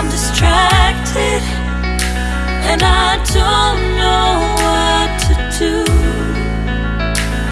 I'm distracted,